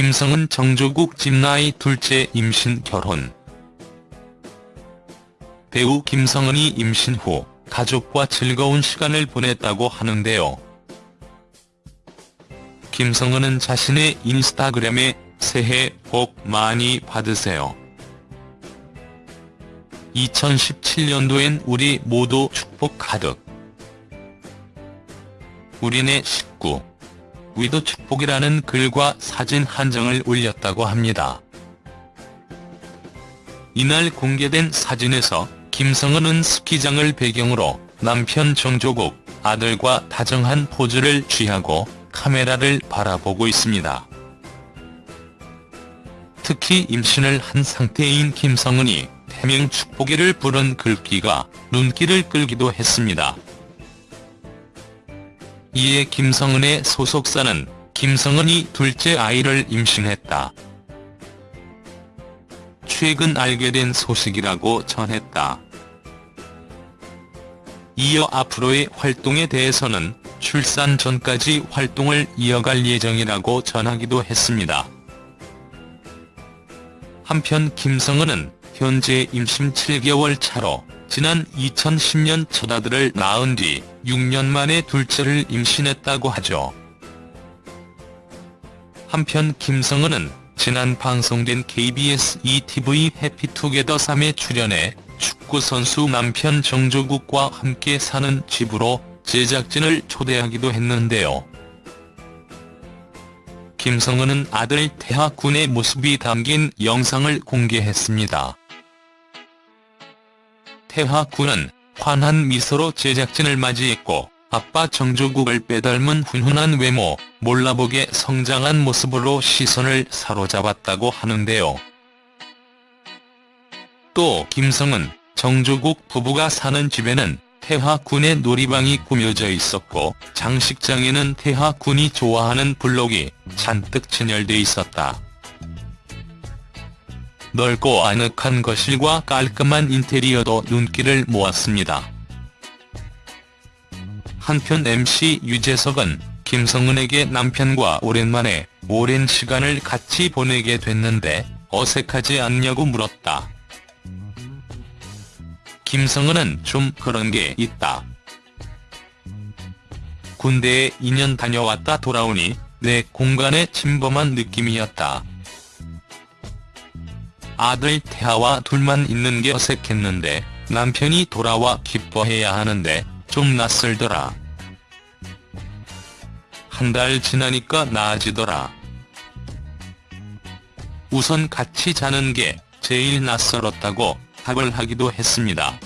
김성은 정조국 집나이 둘째 임신 결혼 배우 김성은이 임신 후 가족과 즐거운 시간을 보냈다고 하는데요. 김성은은 자신의 인스타그램에 새해 복 많이 받으세요. 2017년도엔 우리 모두 축복 가득. 우리네 식구. 위도 축복이라는 글과 사진 한 장을 올렸다고 합니다. 이날 공개된 사진에서 김성은은 스키장을 배경으로 남편 정조국, 아들과 다정한 포즈를 취하고 카메라를 바라보고 있습니다. 특히 임신을 한 상태인 김성은이 태명 축복기를 부른 글귀가 눈길을 끌기도 했습니다. 이에 김성은의 소속사는 김성은이 둘째 아이를 임신했다. 최근 알게 된 소식이라고 전했다. 이어 앞으로의 활동에 대해서는 출산 전까지 활동을 이어갈 예정이라고 전하기도 했습니다. 한편 김성은은 현재 임신 7개월 차로 지난 2010년 첫 아들을 낳은 뒤 6년 만에 둘째를 임신했다고 하죠. 한편 김성은은 지난 방송된 KBS ETV 해피투게더 3에 출연해 축구선수 남편 정조국과 함께 사는 집으로 제작진을 초대하기도 했는데요. 김성은은 아들 태하군의 모습이 담긴 영상을 공개했습니다. 태하군은 환한 미소로 제작진을 맞이했고 아빠 정조국을 빼닮은 훈훈한 외모, 몰라보게 성장한 모습으로 시선을 사로잡았다고 하는데요. 또 김성은 정조국 부부가 사는 집에는 태하군의 놀이방이 꾸며져 있었고 장식장에는 태하군이 좋아하는 블록이 잔뜩 진열돼 있었다. 넓고 아늑한 거실과 깔끔한 인테리어도 눈길을 모았습니다. 한편 MC 유재석은 김성은에게 남편과 오랜만에 오랜 시간을 같이 보내게 됐는데 어색하지 않냐고 물었다. 김성은은 좀 그런 게 있다. 군대에 2년 다녀왔다 돌아오니 내 공간에 침범한 느낌이었다. 아들 태아와 둘만 있는 게 어색했는데 남편이 돌아와 기뻐해야 하는데 좀 낯설더라. 한 달 지나니까 나아지더라. 우선 같이 자는 게 제일 낯설었다고 답을 하기도 했습니다.